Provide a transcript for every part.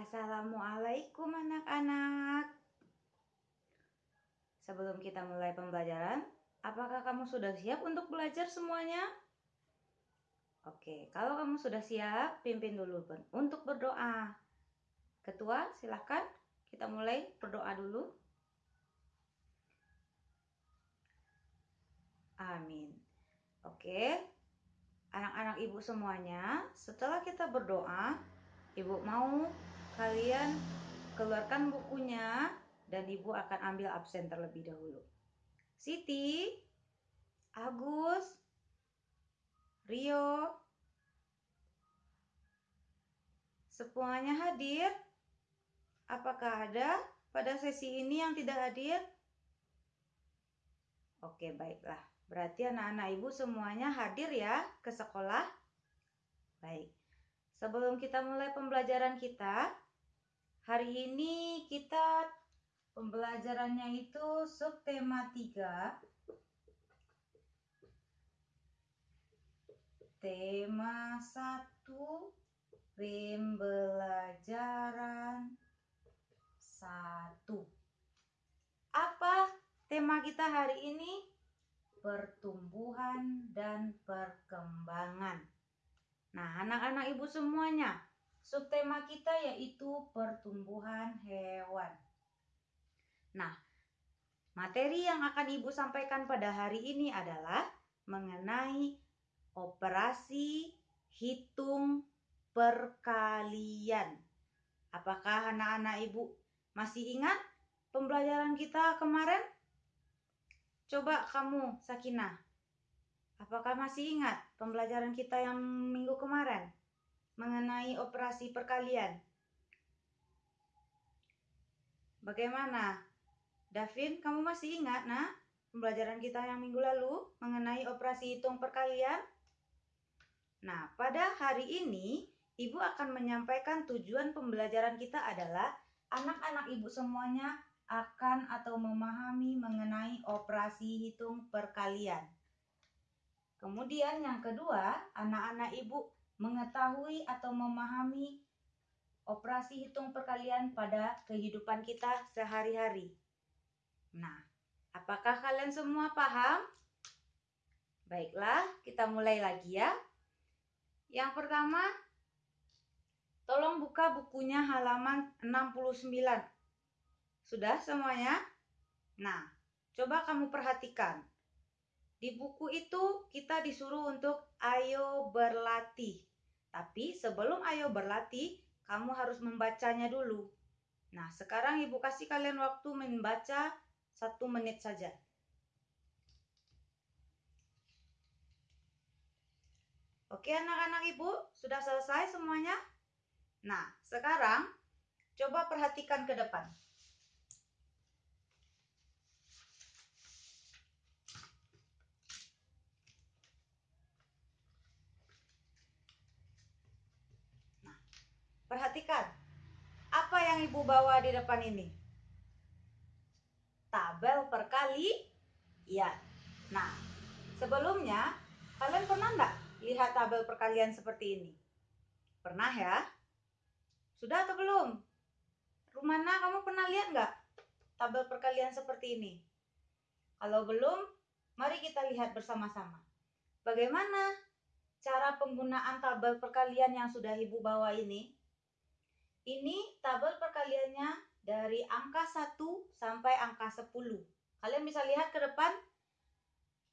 Assalamualaikum anak-anak. Sebelum kita mulai pembelajaran, apakah kamu sudah siap untuk belajar semuanya? Oke, kalau kamu sudah siap, pimpin dulu untuk berdoa. Ketua, silahkan kita mulai berdoa dulu. Amin. Oke, anak-anak ibu semuanya, setelah kita berdoa, ibu mau kalian keluarkan bukunya dan ibu akan ambil absen terlebih dahulu. Siti, Agus, Rio, semuanya hadir? Apakah ada pada sesi ini yang tidak hadir? Oke, baiklah. Berarti anak-anak ibu semuanya hadir ya ke sekolah? Baik. Sebelum kita mulai pembelajaran kita, hari ini kita Pembelajarannya itu subtema 3. Tema 1 pembelajaran 1. Apa tema kita hari ini? Pertumbuhan dan perkembangan. Nah, anak-anak ibu semuanya, subtema kita yaitu pertumbuhan hewan. Nah, materi yang akan Ibu sampaikan pada hari ini adalah mengenai operasi hitung perkalian. Apakah anak-anak Ibu masih ingat pembelajaran kita kemarin? Coba kamu, Sakina. Apakah masih ingat pembelajaran kita yang minggu kemarin mengenai operasi perkalian? Bagaimana Davin, kamu masih ingat, nak, pembelajaran kita yang minggu lalu mengenai operasi hitung perkalian? Nah, pada hari ini, Ibu akan menyampaikan tujuan pembelajaran kita adalah anak-anak Ibu semuanya akan atau memahami mengenai operasi hitung perkalian. Kemudian yang kedua, anak-anak Ibu mengetahui atau memahami operasi hitung perkalian pada kehidupan kita sehari-hari. Nah, apakah kalian semua paham? Baiklah, kita mulai lagi ya. Yang pertama, tolong buka bukunya halaman 69. Sudah semuanya? Nah, coba kamu perhatikan. Di buku itu kita disuruh untuk ayo berlatih. Tapi sebelum ayo berlatih, kamu harus membacanya dulu. Nah, sekarang Ibu kasih kalian waktu membaca satu menit saja. Oke anak-anak ibu, sudah selesai semuanya? Nah, sekarang coba perhatikan ke depan. Nah, perhatikan. Apa yang ibu bawa di depan ini? tabel perkali ya. Nah, sebelumnya kalian pernah nggak lihat tabel perkalian seperti ini? Pernah ya? Sudah atau belum? Rumana, kamu pernah lihat nggak tabel perkalian seperti ini? Kalau belum, mari kita lihat bersama-sama. Bagaimana cara penggunaan tabel perkalian yang sudah Ibu bawa ini? Ini tabel perkaliannya dari angka 1 sampai angka 10. Kalian bisa lihat ke depan.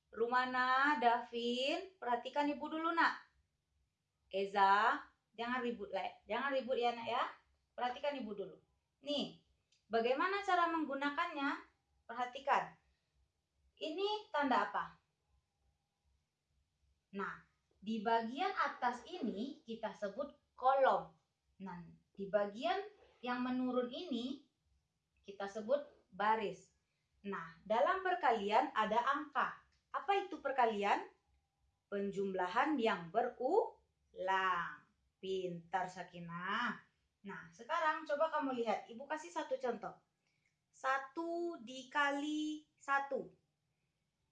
Rumana, Davin, perhatikan ibu dulu nak. Eza, jangan ribut lah, jangan ribut ya nak ya. Perhatikan ibu dulu. Nih, bagaimana cara menggunakannya? Perhatikan. Ini tanda apa? Nah, di bagian atas ini kita sebut kolom. Nah, di bagian yang menurun ini kita sebut baris. Nah, dalam perkalian ada angka. Apa itu perkalian? Penjumlahan yang berulang. Pintar Sakinah. Nah, sekarang coba kamu lihat. Ibu kasih satu contoh. Satu dikali satu.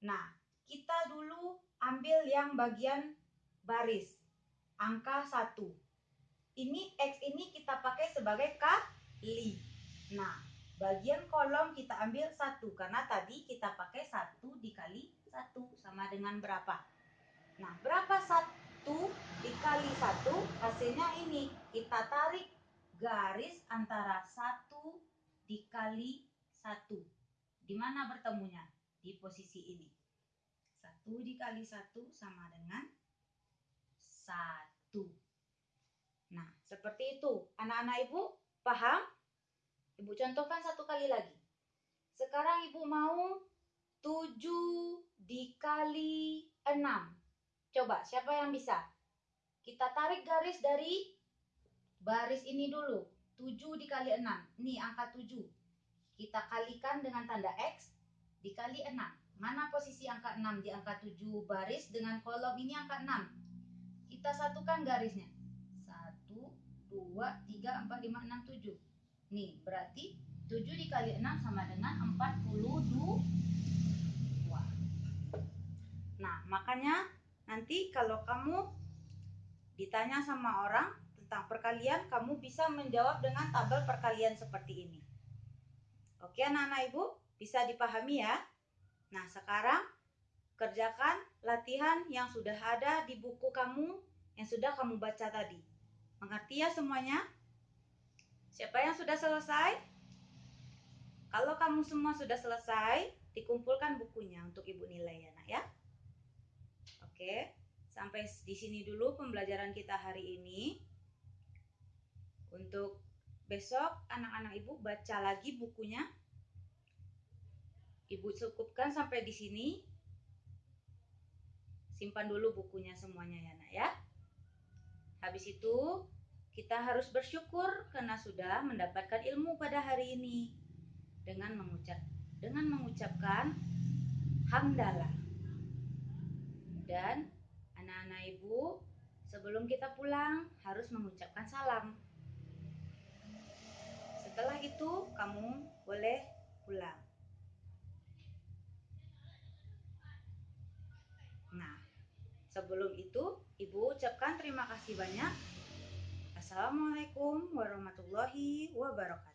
Nah, kita dulu ambil yang bagian baris. Angka satu. Ini X ini kita pakai sebagai kali. Nah, bagian kolom kita ambil satu karena tadi kita pakai satu dikali satu sama dengan berapa? Nah, berapa satu dikali satu hasilnya ini kita tarik garis antara satu dikali satu. Di mana bertemunya? Di posisi ini. Satu dikali satu sama dengan satu. Seperti itu. Anak-anak ibu paham? Ibu contohkan satu kali lagi. Sekarang ibu mau 7 dikali 6. Coba siapa yang bisa? Kita tarik garis dari baris ini dulu. 7 dikali 6. Nih angka 7. Kita kalikan dengan tanda X dikali 6. Mana posisi angka 6 di angka 7 baris dengan kolom ini angka 6. Kita satukan garisnya. 1, 2, 3, 4, 5, 6, 7. Nih, berarti 7 dikali 6 sama dengan 42. Nah, makanya nanti kalau kamu ditanya sama orang tentang perkalian, kamu bisa menjawab dengan tabel perkalian seperti ini. Oke, anak-anak ibu, bisa dipahami ya? Nah, sekarang kerjakan latihan yang sudah ada di buku kamu yang sudah kamu baca tadi. Mengerti ya semuanya? Siapa yang sudah selesai? Kalau kamu semua sudah selesai, dikumpulkan bukunya untuk ibu nilai ya nak ya. Oke, sampai di sini dulu pembelajaran kita hari ini. Untuk besok anak-anak ibu baca lagi bukunya. Ibu cukupkan sampai di sini. Simpan dulu bukunya semuanya ya nak ya. Habis itu kita harus bersyukur karena sudah mendapatkan ilmu pada hari ini dengan mengucap dengan mengucapkan hamdalah. Dan anak-anak ibu, sebelum kita pulang harus mengucapkan salam. Setelah itu kamu boleh pulang. Nah, sebelum itu ibu ucapkan terima kasih banyak Assalamualaikum warahmatullahi wabarakatuh.